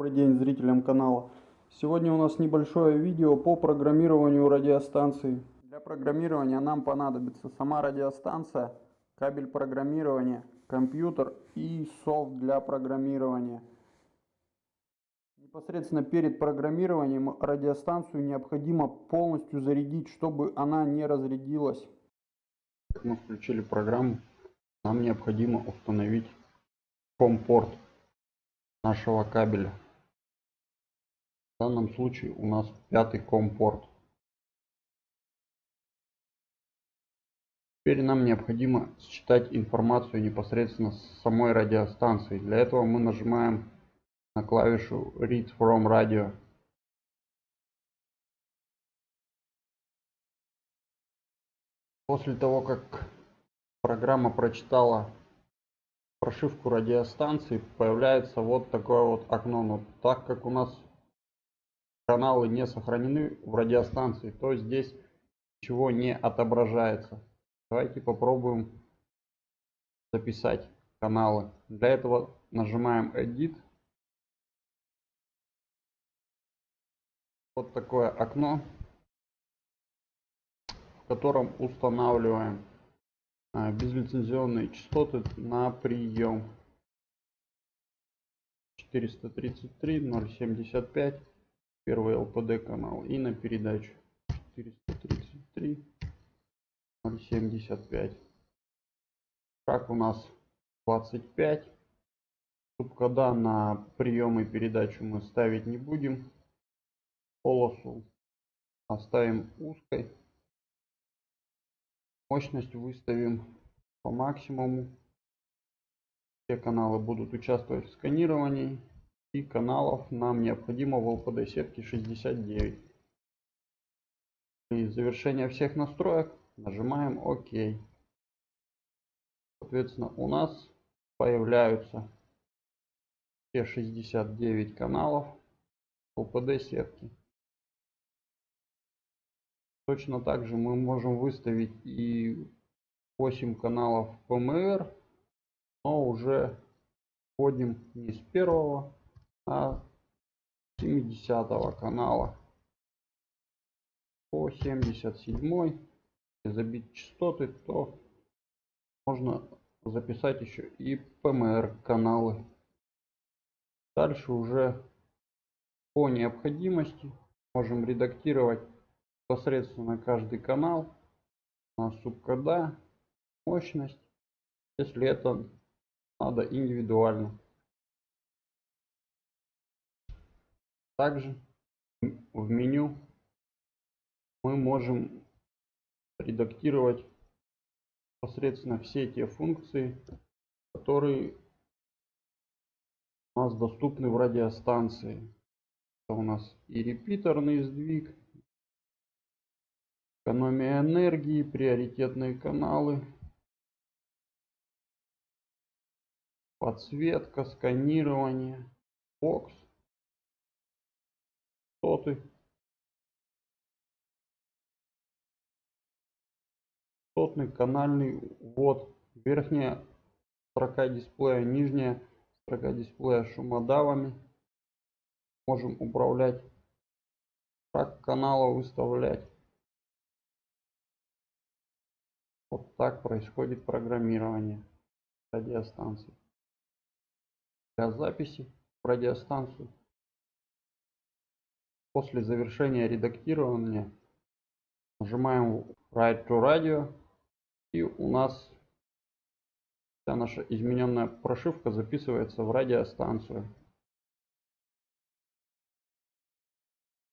Добрый день зрителям канала. Сегодня у нас небольшое видео по программированию радиостанции. Для программирования нам понадобится сама радиостанция, кабель программирования, компьютер и софт для программирования. Непосредственно перед программированием радиостанцию необходимо полностью зарядить, чтобы она не разрядилась. Мы включили программу, нам необходимо установить компорт нашего кабеля. В данном случае у нас пятый компорт. Теперь нам необходимо считать информацию непосредственно с самой радиостанции. Для этого мы нажимаем на клавишу Read from Radio. После того, как программа прочитала прошивку радиостанции появляется вот такое вот окно. Но так как у нас каналы не сохранены в радиостанции, то здесь ничего не отображается. Давайте попробуем записать каналы. Для этого нажимаем Edit. Вот такое окно, в котором устанавливаем а, безлицензионные частоты на прием 433 075 первый лпд канал. И на передачу 433 075 шаг у нас 25 субкода на прием и передачу мы ставить не будем. Полосу оставим узкой. Мощность выставим по максимуму. Все каналы будут участвовать в сканировании. И каналов нам необходимо в LPD сетке 69. И завершение всех настроек нажимаем ОК. Соответственно, у нас появляются все 69 каналов LPD сетки. Точно так же мы можем выставить и 8 каналов PMR, но уже входим не с первого, 70 канала по 77 забить частоты, то можно записать еще и PMR каналы. Дальше уже по необходимости можем редактировать непосредственно каждый канал на субкода, мощность, если это надо индивидуально. Также в меню мы можем редактировать непосредственно все те функции, которые у нас доступны в радиостанции. Это у нас и репитерный сдвиг, Экономия энергии, приоритетные каналы, подсветка, сканирование, бокс, соты, сотный канальный ввод, верхняя строка дисплея, нижняя строка дисплея шумодавами. Можем управлять, как канала выставлять. Вот так происходит программирование радиостанции. Для записи в радиостанцию после завершения редактирования нажимаем Write to Radio и у нас вся наша измененная прошивка записывается в радиостанцию.